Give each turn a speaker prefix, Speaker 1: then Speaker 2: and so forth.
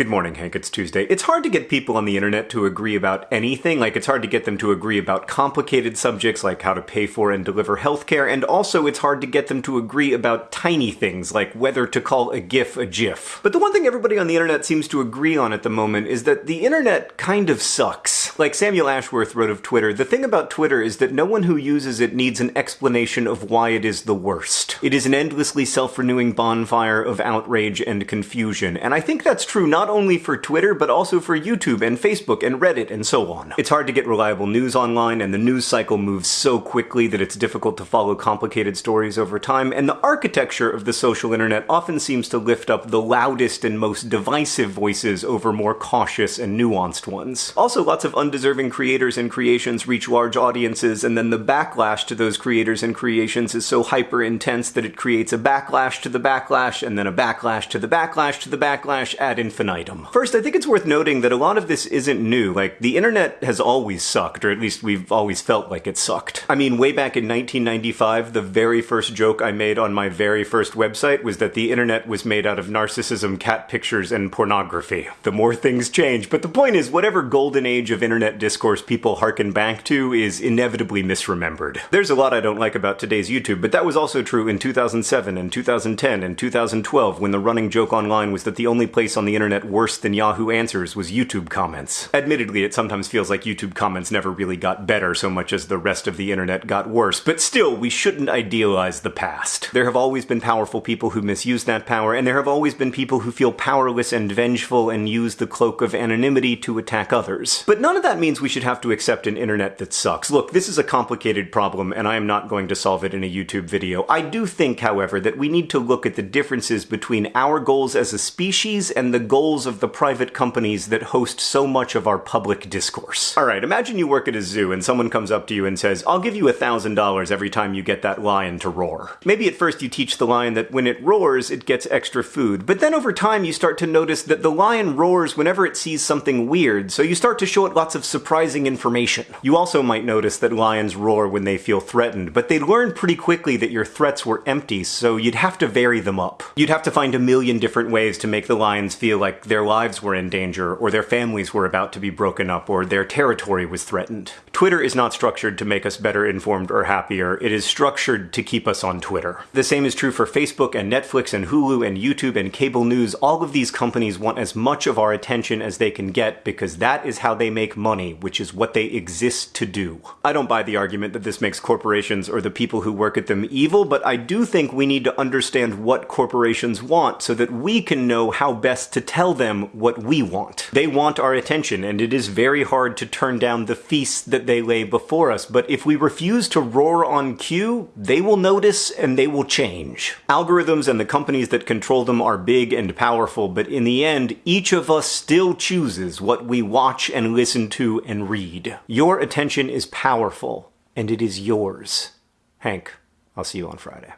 Speaker 1: Good morning, Hank. It's Tuesday. It's hard to get people on the internet to agree about anything. Like, it's hard to get them to agree about complicated subjects like how to pay for and deliver healthcare, and also it's hard to get them to agree about tiny things like whether to call a GIF a GIF. But the one thing everybody on the internet seems to agree on at the moment is that the internet kind of sucks. Like Samuel Ashworth wrote of Twitter, the thing about Twitter is that no one who uses it needs an explanation of why it is the worst. It is an endlessly self-renewing bonfire of outrage and confusion, and I think that's true not only for Twitter, but also for YouTube and Facebook and Reddit and so on. It's hard to get reliable news online, and the news cycle moves so quickly that it's difficult to follow complicated stories over time, and the architecture of the social internet often seems to lift up the loudest and most divisive voices over more cautious and nuanced ones. Also, lots of undeserving creators and creations reach large audiences, and then the backlash to those creators and creations is so hyper intense that it creates a backlash to the backlash, and then a backlash to the backlash to the backlash ad infinitum. First, I think it's worth noting that a lot of this isn't new. Like, the internet has always sucked, or at least we've always felt like it sucked. I mean, way back in 1995, the very first joke I made on my very first website was that the internet was made out of narcissism, cat pictures, and pornography. The more things change, but the point is, whatever golden age of internet discourse people harken back to is inevitably misremembered. There's a lot I don't like about today's YouTube, but that was also true in 2007 and 2010 and 2012 when the running joke online was that the only place on the internet worse than Yahoo Answers was YouTube comments. Admittedly, it sometimes feels like YouTube comments never really got better so much as the rest of the internet got worse, but still, we shouldn't idealize the past. There have always been powerful people who misuse that power, and there have always been people who feel powerless and vengeful and use the cloak of anonymity to attack others. But none of that means we should have to accept an internet that sucks. Look, this is a complicated problem, and I am not going to solve it in a YouTube video. I do think, however, that we need to look at the differences between our goals as a species and the goals of the private companies that host so much of our public discourse. Alright, imagine you work at a zoo and someone comes up to you and says, I'll give you a thousand dollars every time you get that lion to roar. Maybe at first you teach the lion that when it roars, it gets extra food, but then over time you start to notice that the lion roars whenever it sees something weird, so you start to show it lots of surprising information. You also might notice that lions roar when they feel threatened, but they learn pretty quickly that your threats were empty, so you'd have to vary them up. You'd have to find a million different ways to make the lions feel like their lives were in danger, or their families were about to be broken up, or their territory was threatened. Twitter is not structured to make us better informed or happier, it is structured to keep us on Twitter. The same is true for Facebook and Netflix and Hulu and YouTube and cable news. All of these companies want as much of our attention as they can get because that is how they make money, which is what they exist to do. I don't buy the argument that this makes corporations or the people who work at them evil, but I do think we need to understand what corporations want so that we can know how best to tell them what we want. They want our attention, and it is very hard to turn down the feast that they lay before us, but if we refuse to roar on cue, they will notice and they will change. Algorithms and the companies that control them are big and powerful, but in the end, each of us still chooses what we watch and listen to and read. Your attention is powerful, and it is yours. Hank, I'll see you on Friday.